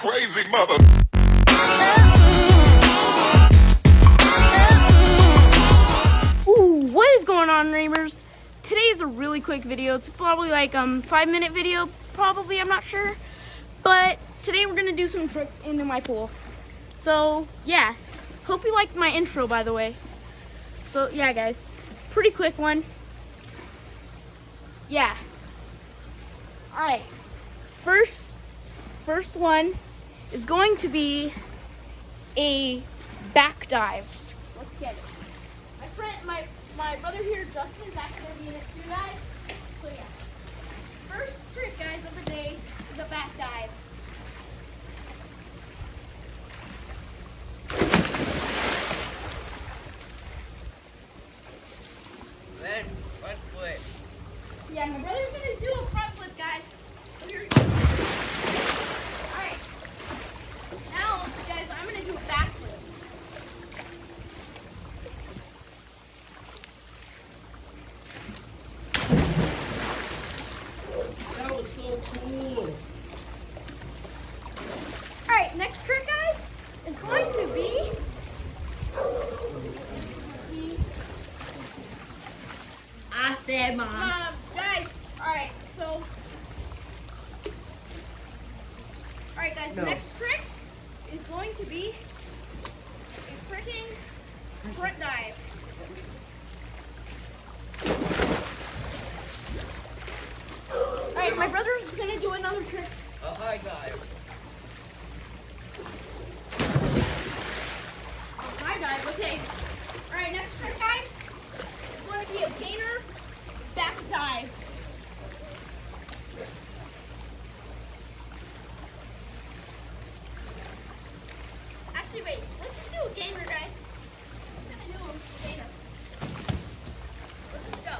crazy mother. Ooh, what is going on, neighbors? Today is a really quick video. It's probably like um five minute video, probably. I'm not sure, but today we're gonna do some tricks into my pool. So yeah, hope you liked my intro, by the way. So yeah, guys, pretty quick one. Yeah. All right. First, first one is going to be a back dive. Let's get it. My friend, my my brother here, Justin, is actually gonna be in it too, guys. So yeah. First trick, guys, of the day is a back dive. Then front foot. Yeah, my brother's gonna do a front flip, guys. So here we go. Alright. Now, guys, I'm gonna do a back flip. That was so cool. Alright, next trick, guys, is going to be. I said mom. Um, guys, alright, so. Alright, guys, No. next trick is going to be a freaking front dive. Alright, my brother is gonna do another trick. A high dive. High dive, okay. Alright, next trick, guys. It's going to be a gainer back dive. Actually, wait. Let's just do a gainer, guys. Just gonna do a gainer. Let's just go.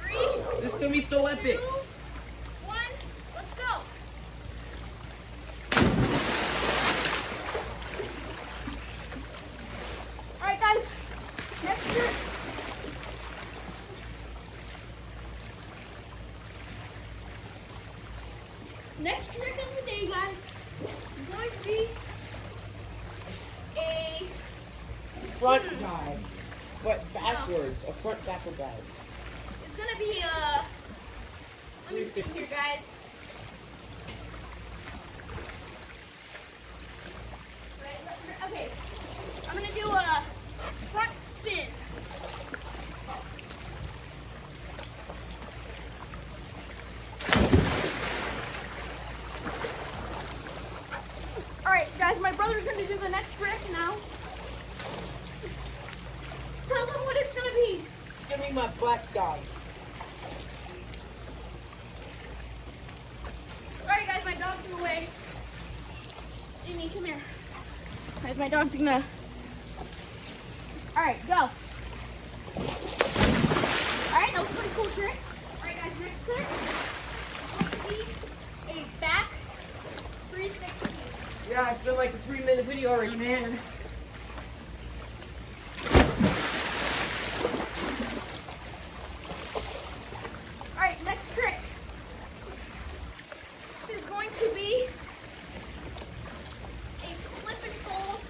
Three, This is gonna be so epic. two, one, let's go. Alright guys, next trick. Next trick of the day, guys, is going to be a Front hmm. dive. But backwards. A front backward dive. Gonna be uh let me see here guys. Okay. I'm gonna do a front spin. Alright guys, my brother's gonna do the next trick now. Tell what it's gonna be. It's gonna be my dive. Guys, my dog's in the way. Jimmy, come here. Guys, my dog's gonna. Alright, go. Alright, that was a pretty cool trick. Alright guys, next trick. A back 360. Yeah, it's been like a three minute video already, man. Alright, next trick is going to be a slip and fold.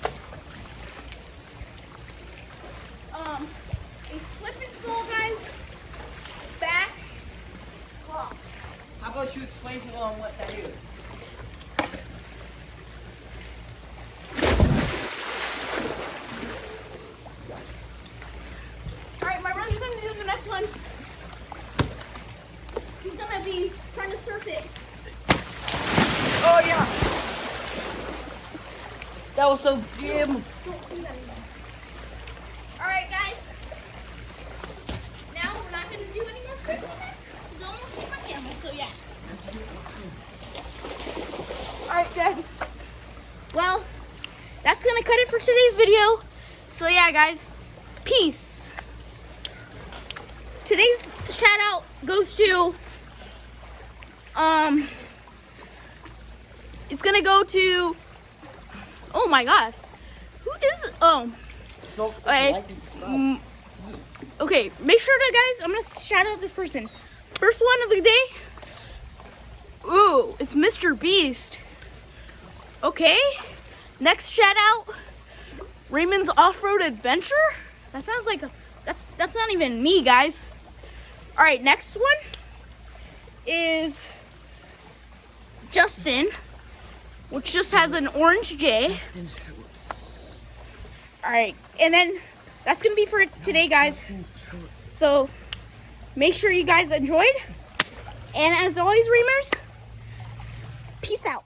Um, a slip and fold, guys. Back claw. About you explain to them what that is? Alright, my brother's gonna do the next one. He's gonna be trying to surf it. Oh yeah. That was so good. Don't do that again. Alright, guys. Now we're not gonna do any more tricks with it. He's almost hit my camera, so yeah. Alright, guys. Well, that's gonna cut it for today's video. So yeah, guys. Peace. Today's shout out goes to um it's gonna go to oh my god who is oh Okay. Mm, okay, make sure to guys. I'm gonna shout out this person. First one of the day. It's Mr. Beast. Okay. Next shout out Raymond's off-road adventure. That sounds like a that's that's not even me, guys. All right, next one is Justin, which just has an orange J. All right, and then that's gonna be for today, guys. So make sure you guys enjoyed. And as always, Reamers, peace out.